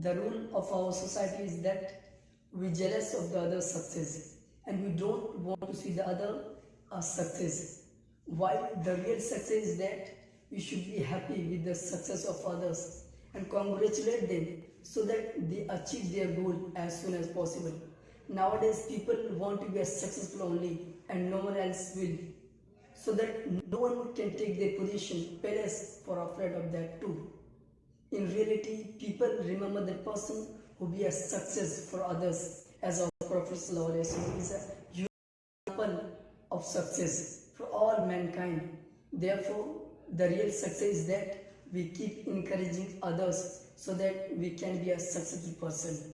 the rule of our society is that we jealous of the other's success and we don't want to see the other uh, success. While the real success is that we should be happy with the success of others and congratulate them so that they achieve their goal as soon as possible. Nowadays, people want to be as successful only and no one else will. So that no one can take their position, parents are afraid of that too. In reality, people remember the person who be a success for others as our Prophet is a example of success for all mankind. Therefore, the real success is that we keep encouraging others so that we can be a successful person.